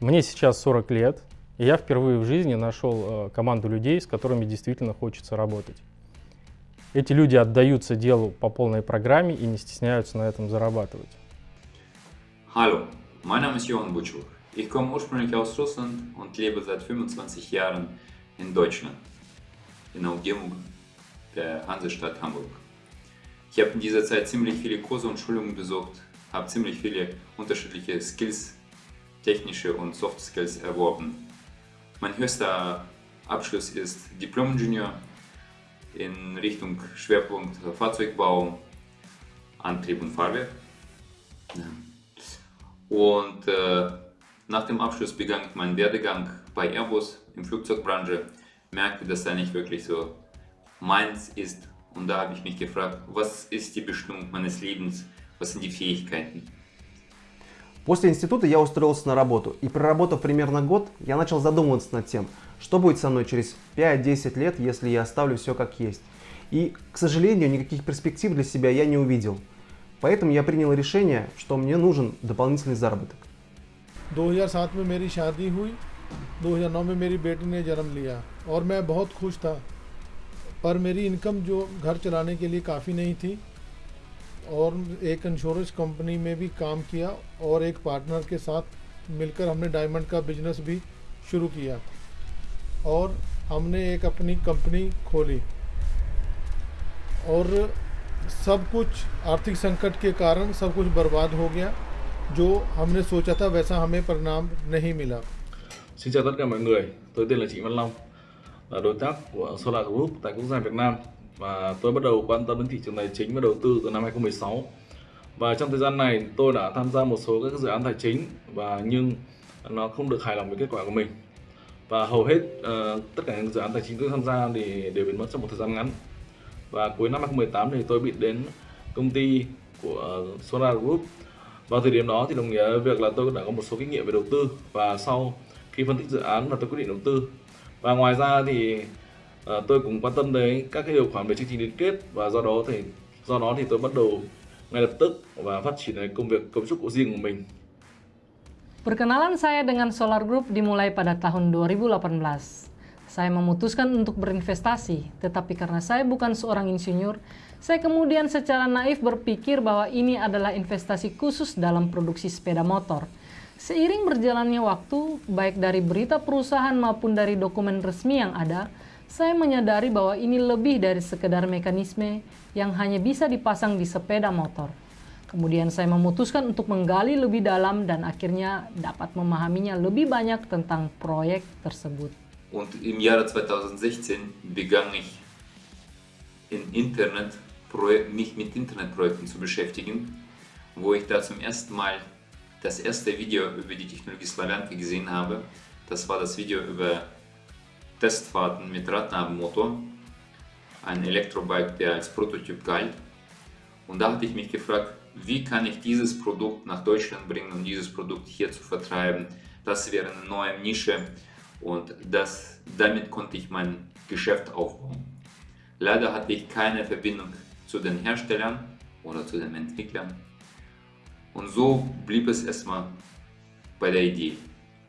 Мне сейчас 40 лет, и я впервые в жизни нашел э, команду людей, с которыми действительно хочется работать. Эти люди отдаются делу по полной программе и не стесняются на этом зарабатывать. Hallo, mein Name ist Johann Butschuk. Ich komme ursprünglich aus Russland und lebe seit 25 Jahren in Deutschland, in der Umgebung der Hansestadt Hamburg. Ich habe in dieser Zeit ziemlich viele Kurse und Schulungen besucht, habe ziemlich viele unterschiedliche Skills, technische und Soft Skills erworben. Mein höchster Abschluss ist Diplom-Ingenieur in Richtung Schwerpunkt Fahrzeugbau, Antrieb und Fahrwerk. Und äh, nach dem Abschluss begann ich meinen Werdegang bei Airbus in Flugzeugbranche, merkte, dass da nicht wirklich so meins ist. Und da habe ich mich gefragt, was ist die Bestimmung meines Lebens, was sind die Fähigkeiten. После института я устроился на работу, и проработав примерно год, я начал задумываться над тем, что будет со мной через 5-10 лет, если я оставлю все как есть. И, к сожалению, никаких перспектив для себя я не увидел. Поэтому я принял решение, что мне нужен дополнительный заработок. 2007 में मेरी शादी हुई 2009 में मेरी बेटी ने जन्म लिया और मैं बहुत खुश था पर मेरी इनकम जो घर चलाने के लिए काफ़ी नहीं थी और एक इंश्योरेंस कंपनी में भी काम किया और एक पार्टनर के साथ मिलकर हमने डायमंड का बिज़नेस भी शुरू किया। और हमने एक अपनी कंपनी खोली। और सब कुछ आर्थिक संकट के कारण सब कुछ बर्बाद हो गया। जो हमने सोचा था वैसा हमें परिणाम नहीं मिला। Xin chào tất cả mọi người, tôi tên là Trịnh Văn Long, là đối tác của Solar Group tại quốc gia Việt Nam. Và tôi bắt đầu quan tâm đến thị trường tài chính và đầu tư từ năm 2016 và trong thời gian này tôi đã tham gia một số các dự án tài chính và nhưng nó không được hài lòng với kết quả của mình. Và hầu hết uh, tất cả những dự án tài chính tôi tham gia thì đều biến mất trong một thời gian ngắn. Và cuối năm 2018 thì tôi bị đến công ty của Solar Group. Vào thời điểm đó thì đồng nghĩa việc là tôi đã có một số kinh nghiệm về đầu tư và sau khi phân tích dự án và tôi quyết định đầu tư. Và ngoài ra thì à, tôi cũng quan tâm đến các cái điều khoản về chương trình liên kết và do đó thì do đó thì tôi bắt đầu ngay lập tức và phát triển công việc cấu trúc của riêng của mình. Perkenalan saya dengan Solar Group dimulai pada tahun 2018. Saya memutuskan untuk berinvestasi, tetapi karena saya bukan seorang insinyur, saya kemudian secara naif berpikir bahwa ini adalah investasi khusus dalam produksi sepeda motor. Seiring berjalannya waktu, baik dari berita perusahaan maupun dari dokumen resmi yang ada, saya menyadari bahwa ini lebih dari sekedar mekanisme yang hanya bisa dipasang di sepeda motor. Kemudian saya memutuskan untuk menggali lebih dalam dan akhirnya dapat memahaminya lebih banyak tentang proyek tersebut. Und im Jahre 2016 begann ich in Internet, mich mit Internetprojekten zu beschäftigen, wo ich da zum ersten Mal das erste Video über die Technologie Slavianka gesehen habe. Das war das Video über Testfahrten mit Radnabenmotor, ein Elektrobike, der als Prototyp galt. Und da hatte ich mich gefragt, wie kann ich dieses Produkt nach Deutschland bringen und dieses Produkt hier zu vertreiben. Das wäre eine neue Nische und das, damit konnte ich mein Geschäft aufbauen. Leider hatte ich keine Verbindung zu den Herstellern oder zu den Entwicklern. Und so blieb es erstmal bei der Idee.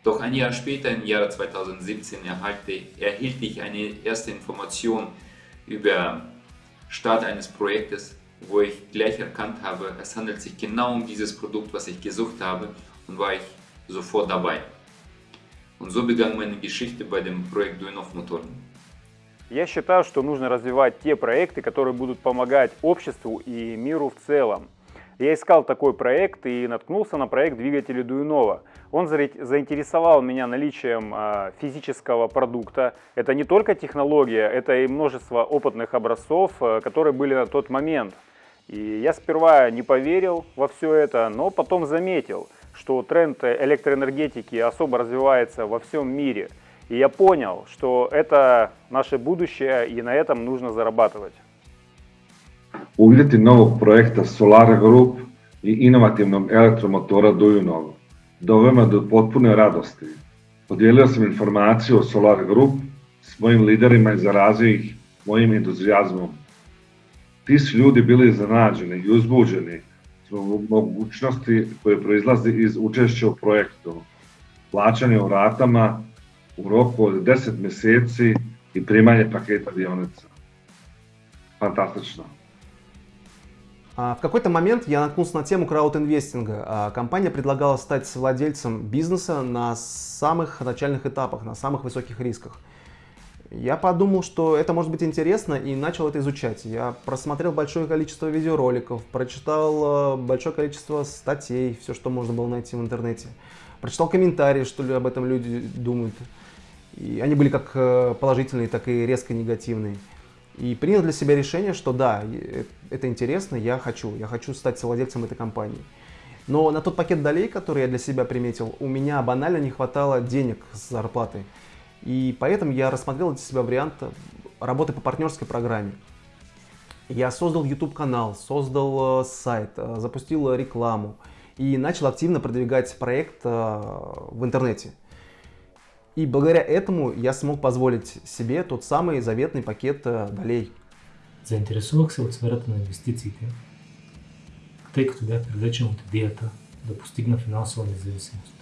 Doch ein Jahr später, im Jahre 2017, erhalte, erhielt ich eine erste Information über Start eines Projektes, wo ich gleich erkannt habe, es handelt sich genau um dieses Produkt, was ich gesucht habe und war ich sofort dabei. Und so begann meine Geschichte bei dem Projekt Duinov Motoren. Я считаю, что нужно развивать те проекты, которые будут помогать обществу и миру в целом. Я искал такой проект и наткнулся на проект двигателя Дуинова. Он заинтересовал меня наличием а, физического продукта. Это не только технология, это и множество опытных образцов, а, которые были на тот момент. И я сперва не поверил во все это, но потом заметил, что тренд электроэнергетики особо развивается во всем мире. И я понял, что это наше будущее, и на этом нужно зарабатывать. uvjeti novog projekta Solara Group i inovativnog elektromotora Dujunov dovema do potpune radosti. Podijelio sam informaciju o Solar Group s mojim liderima i zarazio ih mojim entuzijazmom. Ti su ljudi bili zanađeni i uzbuđeni zbog mogućnosti koje proizlazi iz učešća u projektu, plaćanje u ratama u roku od 10 mjeseci i primanje paketa dionica. Fantastično. В какой-то момент я наткнулся на тему краудинвестинга. Компания предлагала стать владельцем бизнеса на самых начальных этапах, на самых высоких рисках. Я подумал, что это может быть интересно и начал это изучать. Я просмотрел большое количество видеороликов, прочитал большое количество статей, все, что можно было найти в интернете. Прочитал комментарии, что об этом люди думают. И они были как положительные, так и резко негативные. И принял для себя решение, что да, это интересно, я хочу, я хочу стать владельцем этой компании. Но на тот пакет долей, который я для себя приметил, у меня банально не хватало денег с зарплаты. И поэтому я рассмотрел для себя вариант работы по партнерской программе. Я создал YouTube-канал, создал сайт, запустил рекламу и начал активно продвигать проект в интернете. И благодаря этому я смог позволить себе тот самый заветный пакет долей. Заинтересовах се от сферата на инвестициите, тъй като бях привлечен от идеята да постигна финансова независимост.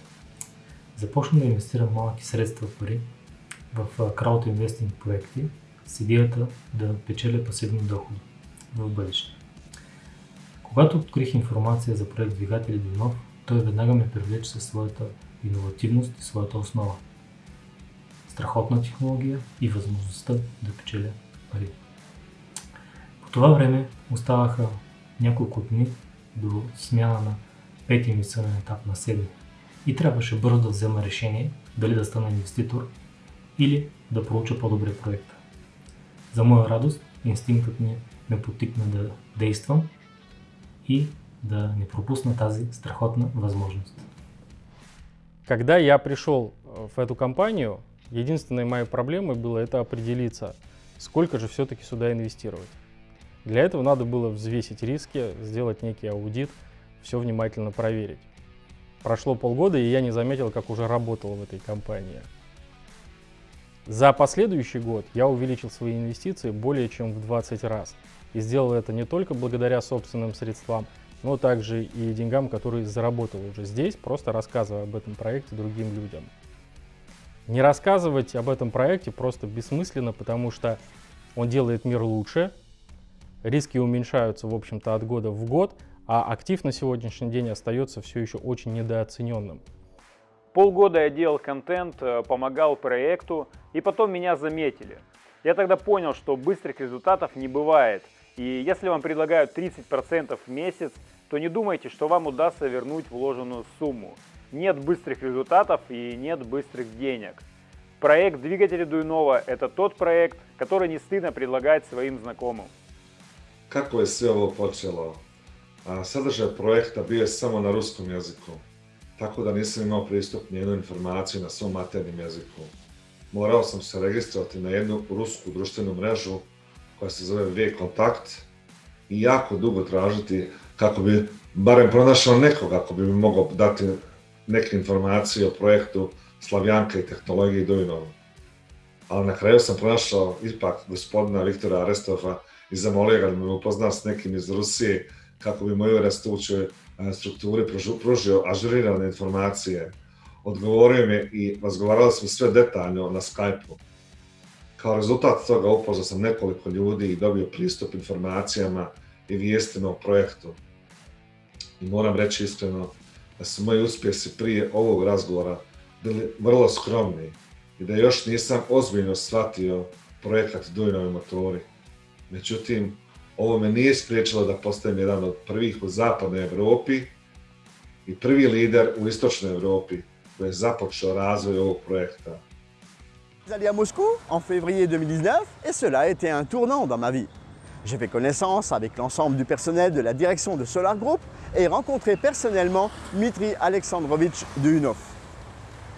Започна да инвестирам малки средства пари в краудинвестинг проекти с идеята да печеля пасивни доходи в бъдеще. Когато открих информация за проект Двигатели до нов, той веднага ме привлече със своята иновативност и своята основа. Страхотна технология и възможността да печеля пари. По това време оставаха няколко дни до смяна на ми съден етап на седми и трябваше бързо да взема решение дали да стана инвеститор или да проуча по-добре проекта. За моя радост, инстинктът ми ме потикна да действам и да не пропусна тази страхотна възможност. Когда я пришел в эту компанию, единственной моей проблемой было это определиться, сколько же все-таки сюда инвестировать. Для этого надо было взвесить риски, сделать некий аудит, все внимательно проверить. Прошло полгода, и я не заметил, как уже работал в этой компании. За последующий год я увеличил свои инвестиции более чем в 20 раз. И сделал это не только благодаря собственным средствам, но также и деньгам, которые заработал уже здесь, просто рассказывая об этом проекте другим людям. Не рассказывать об этом проекте просто бессмысленно, потому что он делает мир лучше, риски уменьшаются, в общем-то, от года в год, а актив на сегодняшний день остается все еще очень недооцененным. Полгода я делал контент, помогал проекту, и потом меня заметили. Я тогда понял, что быстрых результатов не бывает. И если вам предлагают 30% в месяц, то не думайте, что вам удастся вернуть вложенную сумму. Нет быстрых результатов и нет быстрых денег. Проект двигателя Дуйнова – это тот проект, который не стыдно предлагать своим знакомым. Je sve ovo počelo? A, sadržaj projekta bio je samo na ruskom jeziku, tako da nisam imao pristup nijednu informaciju na svom maternim jeziku. Morao sam se registrovati na jednu rusku društvenu mrežu koja se zove V-Kontakt jako dugo tražiti kako bi barem pronašao nekoga ako bi mi mogao dati neke informacije o projektu Slavjanka i tehnologije Dujnova. Ali na kraju sam pronašao ipak gospodina Viktora Arestova i zamolio ga da me upozna s nekim iz Rusije kako bi mojoj rastućoj e, strukturi pružio ažurirane informacije. Odgovorio mi i razgovarali smo sve detaljno na Skype-u. Kao rezultat toga upoznao sam nekoliko ljudi i dobio pristup informacijama i vijestima o projektu. I moram reći iskreno da su moji uspjesi prije ovog razgovora bili vrlo skromni i da još nisam ozbiljno shvatio projekat Dujnovi motori. Međutim, ovo me nije spriječilo da postajem jedan od prvih u zapadnoj Evropi i prvi lider u istočnoj Evropi koji je započeo razvoj ovog projekta. allé à Moscou en février 2019 et cela a été un tournant dans ma vie. J'ai fait connaissance avec l'ensemble du personnel de la direction de Solar Group et rencontré personnellement Dmitri Alexandrovitch Duhunov.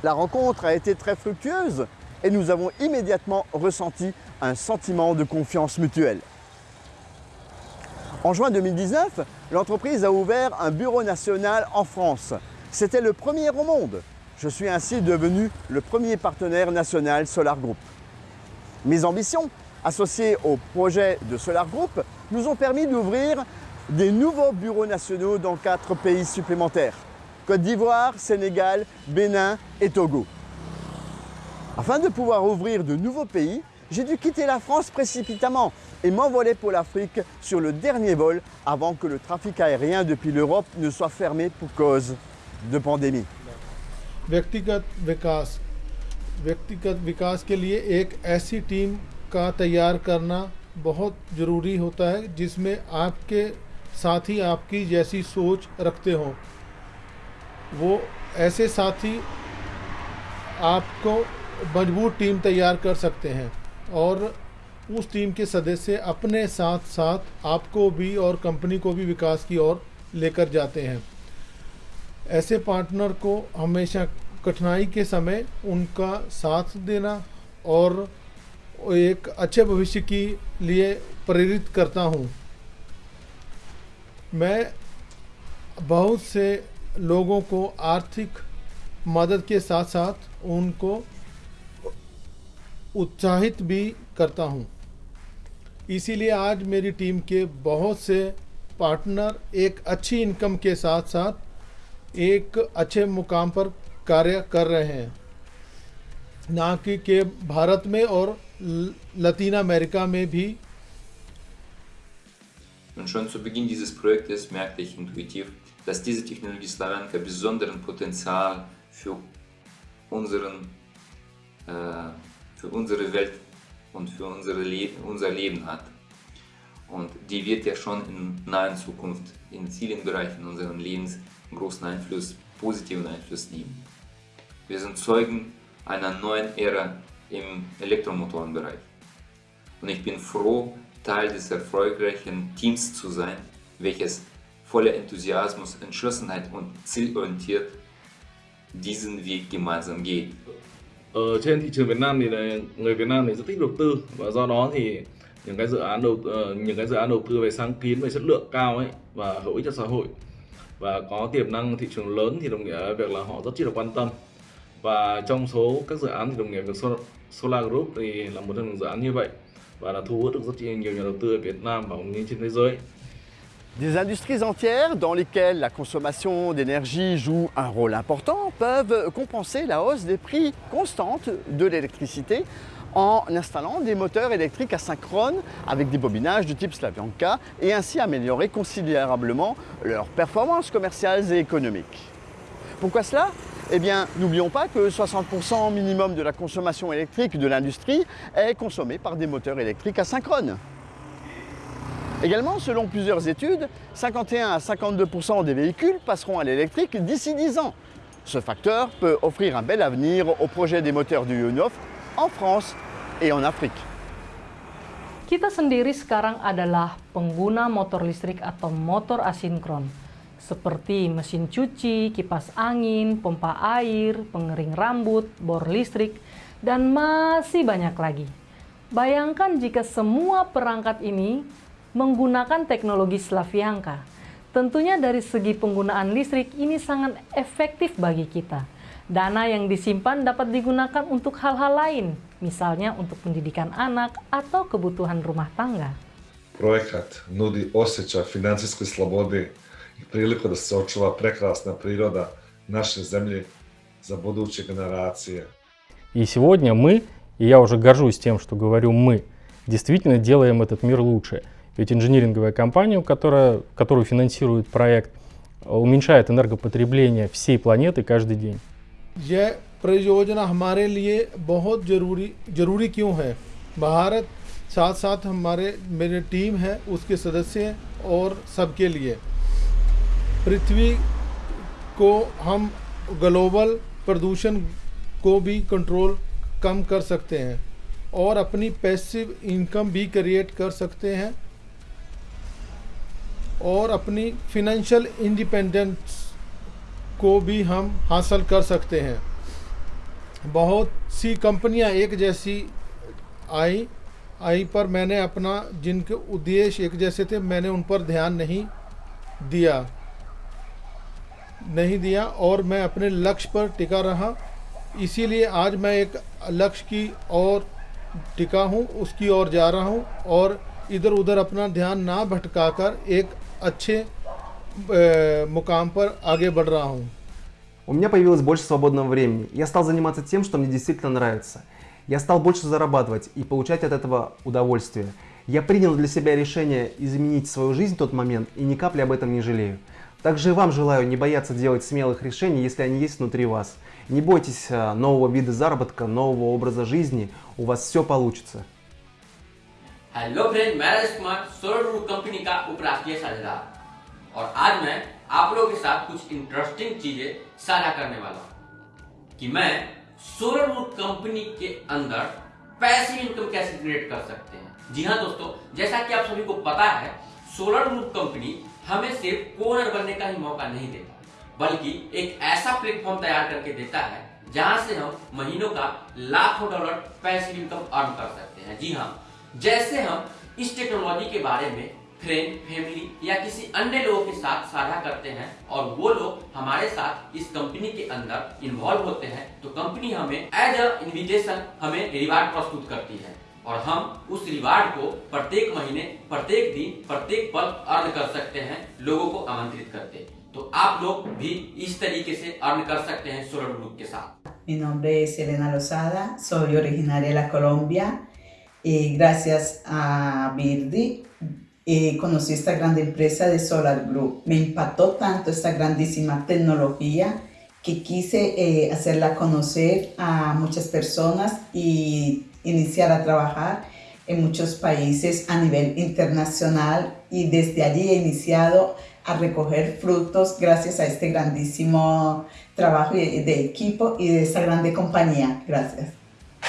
La rencontre a été très fructueuse et nous avons immédiatement ressenti un sentiment de confiance mutuelle. En juin 2019, l'entreprise a ouvert un bureau national en France. C'était le premier au monde. Je suis ainsi devenu le premier partenaire national Solar Group. Mes ambitions, associées au projet de Solar Group, nous ont permis d'ouvrir des nouveaux bureaux nationaux dans quatre pays supplémentaires. Côte d'Ivoire, Sénégal, Bénin et Togo. Afin de pouvoir ouvrir de nouveaux pays, j'ai dû quitter la France précipitamment et m'envoler pour l'Afrique sur le dernier vol avant que le trafic aérien depuis l'Europe ne soit fermé pour cause de pandémie. व्यक्तिगत विकास व्यक्तिगत विकास के लिए एक ऐसी टीम का तैयार करना बहुत ज़रूरी होता है, जिसमें आपके साथी आपकी जैसी सोच रखते हों। वो ऐसे साथी आपको मज़बूत टीम तैयार कर सकते हैं और उस टीम के सदस्य अपने साथ साथ आपको भी और कंपनी को भी विकास की ओर लेकर जाते हैं। ऐसे पार्टनर को हमेशा कठिनाई के समय उनका साथ देना और एक अच्छे भविष्य के लिए प्रेरित करता हूँ। मैं बहुत से लोगों को आर्थिक मदद के साथ साथ उनको उत्साहित भी करता हूँ। इसीलिए आज मेरी टीम के बहुत से पार्टनर एक अच्छी इनकम के साथ साथ एक अच्छे मुकाम पर कार्य कर रहे हैं। ना कि के भारत में और लतीन अमेरिका में भी Und schon zu Beginn dieses Projektes merkte ich intuitiv, dass diese Technologie Slavenka besonderen Potenzial für, unseren, äh, für unsere Welt und für unsere Le unser Leben hat. Und die wird ja schon in naher Zukunft in vielen Bereichen unseres Lebens einen großen Einfluss, positiven Einfluss nehmen. Wir sind Zeugen einer neuen Ära im Elektromotorenbereich. Und ich bin froh, Teil des erfolgreichen Teams zu sein, welches voller Enthusiasmus, Entschlossenheit und zielorientiert diesen Weg gemeinsam geht. Ở trên thị trường Việt Nam thì người Việt Nam thì rất thích đầu tư và do đó thì những cái dự án đầu ờ, những cái dự án đầu tư về sáng kiến về chất lượng cao ấy và hữu ích cho xã hội và có tiềm năng thị trường lớn thì đồng nghĩa việc là họ rất chi là quan tâm và trong số các dự án thì đồng nghĩa việc Des industries entières dans lesquelles la consommation d'énergie joue un rôle important peuvent compenser la hausse des prix constantes de l'électricité en installant des moteurs électriques asynchrones avec des bobinages de type Slavyanka et ainsi améliorer considérablement leurs performances commerciales et économiques. Pourquoi cela? Eh bien, n'oublions pas que 60% minimum de la consommation électrique de l'industrie est consommée par des moteurs électriques asynchrones. Également, selon plusieurs études, 51 à 52% des véhicules passeront à l'électrique d'ici 10 ans. Ce facteur peut offrir un bel avenir au projet des moteurs du UNOF en France et en Afrique. Kita sendiri sekarang adalah pengguna motor listrik atau motor asinkron, seperti mesin cuci, kipas angin, pompa air, pengering rambut, bor listrik, dan masih banyak lagi. Bayangkan jika semua perangkat ini menggunakan teknologi Slavianka. Tentunya dari segi penggunaan listrik ini sangat efektif bagi kita. Dana yang disimpan dapat digunakan untuk hal-hal lain, misalnya untuk pendidikan anak atau kebutuhan rumah tangga. Projekat nudi osjećaj financijske slobode priliku da se očuva prekrasna priroda naše zemlje za buduće generacije. И сегодня мы, и я уже горжусь тем, что говорю мы, действительно делаем этот мир лучше. Ведь инжиниринговая компания, которая, которую финансирует проект, уменьшает энергопотребление всей планеты каждый день. यह परियोजना हमारे लिए बहुत जरूरी जरूरी क्यों है भारत साथ साथ हमारे मेरे टीम है उसके सदस्य और सबके लिए पृथ्वी को हम ग्लोबल प्रदूषण को भी कंट्रोल कम कर सकते हैं और अपनी पैसिव इनकम भी क्रिएट कर सकते हैं और अपनी फिनेंशियल इंडिपेंडेंस को भी हम हासिल कर सकते हैं। बहुत सी कंपनियाँ एक जैसी आई आई पर मैंने अपना जिनके उद्देश्य एक जैसे थे, मैंने उन पर ध्यान नहीं दिया। नहीं दिया और मैं अपने लक्ष्य पर टिका रहा इसीलिए आज मैं एक लक्ष्य की ओर टिका हूँ उसकी ओर जा रहा हूँ और इधर उधर अपना ध्यान ना भटकाकर एक अच्छे मुकाम पर आगे बढ़ रहा हूँ У меня появилось больше свободного времени. Я стал заниматься тем, что мне действительно нравится. Я стал больше зарабатывать и получать от этого удовольствие. Я принял для себя решение изменить свою жизнь в тот момент и ни капли об этом не жалею. Также и вам желаю не бояться делать смелых решений, если они есть внутри вас. Не бойтесь а, нового вида заработка, нового образа жизни, у вас все получится. हेलो फ्रेंड मैं Rajesh Kumar solar group company का उपराष्ट्रीय साझेदार और आज मैं आप लोगों के साथ कुछ इंटरेस्टिंग चीजें साझा करने वाला हूँ कि मैं सोलर ग्रुप कंपनी के अंदर पैसिव इनकम कैसे क्रिएट कर सकते हैं जी हाँ दोस्तों जैसा कि आप सभी को पता है सोलर ग्रुप कंपनी हमें सिर्फ़ कोनर बनने का ही मौका नहीं देता, बल्कि एक ऐसा प्लेटफॉर्म तैयार करके देता है, जहाँ से हम महीनों का लाखों डॉलर पैसिव इनकम अर्न कर सकते हैं। जी हाँ जैसे हम इस टेक्नोलॉजी के बारे में फ्रेंड फैमिली या किसी अन्य लोगों के साथ साझा करते हैं, और वो लोग हमारे साथ इस कंपनी के अंदर इन्वॉल्व होते हैं तो कंपनी हमें एज अ इन्विटेशन हमें रिवार्ड प्रस्तुत करती है। और हम उस रिवार्ड को प्रत्येक महीने प्रत्येक दिन प्रत्येक पल अर्न कर सकते हैं लोगों को आमंत्रित करते तो आप लोग भी इस तरीके से अर्न कर सकते हैं सोलर ग्रुप के साथ Mi nombre es Elena Lozada, soy originaria de la Colombia y gracias a Birdi eh, conocí esta gran empresa de Solar Group. Me impactó tanto esta grandísima tecnología que quise eh, hacerla conocer a muchas personas y iniciar a trabajar en muchos países a nivel internacional y desde allí he iniciado a recoger frutos gracias a este grandísimo trabajo de equipo y de esa grande compañía. Gracias.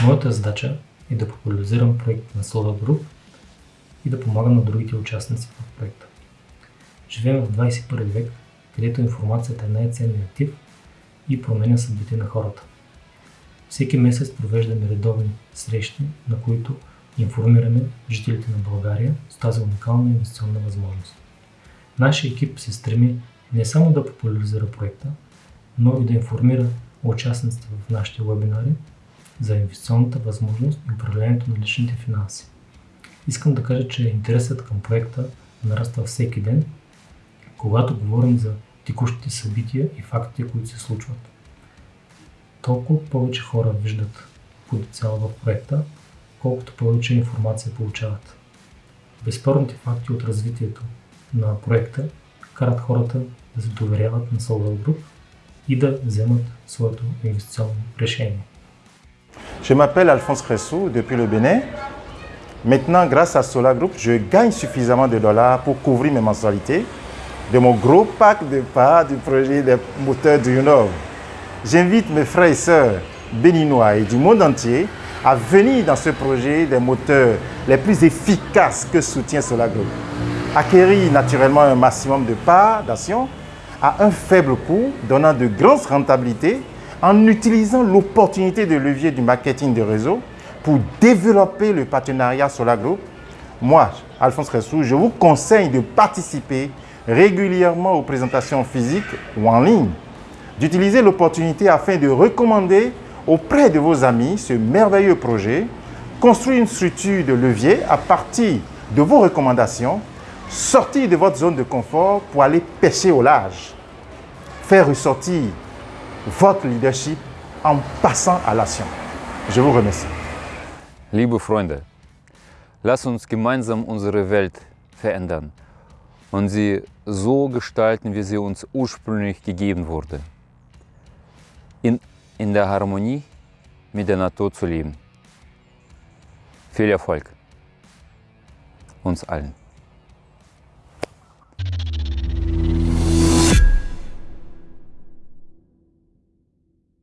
Моята задача е да популяризирам проект на Solar Group и да помагам на другите участници в проекта. Живеем в 21 век, където информацията е най-ценният актив и променя съдбите на хората. Всеки месец провеждаме редовни срещи, на които информираме жителите на България с тази уникална инвестиционна възможност. Нашия екип се стреми не само да популяризира проекта, но и да информира участниците в нашите вебинари за инвестиционната възможност и управлението на личните финанси. Искам да кажа, че интересът към проекта нараства всеки ден, когато говорим за текущите събития и фактите, които се случват. Толкова повече хора виждат потенциал в проекта, колкото повече информация получават. Безспорните факти от развитието на проекта карат хората да се доверяват на Solar Group и да вземат своето инвестиционно решение. Je m'appelle Alphonse Cressou depuis le Bénin. Maintenant, grâce à Solar Group, je gagne suffisamment de dollars pour couvrir mes mensualités de mon gros pack de parts du projet des moteurs du Nord. J'invite mes frères et sœurs béninois et du monde entier à venir dans ce projet des moteurs les plus efficaces que soutient Solar Group. Acquérir naturellement un maximum de parts d'action à un faible coût, donnant de grandes rentabilités en utilisant l'opportunité de levier du marketing de réseau pour développer le partenariat Solar Group. Moi, Alphonse Ressou, je vous conseille de participer régulièrement aux présentations physiques ou en ligne, d'utiliser l'opportunité afin de recommander auprès de vos amis ce merveilleux projet, construire une structure de levier à partir de vos recommandations, sortir de votre zone de confort pour aller pêcher au large, faire ressortir votre leadership en passant à l'action. Je vous remercie. Liebe Freunde, lasst uns gemeinsam unsere Welt verändern und sie so gestalten, wie sie uns ursprünglich gegeben wurde. In, in der Harmonie mit der Natur zu leben. Viel Erfolg uns allen.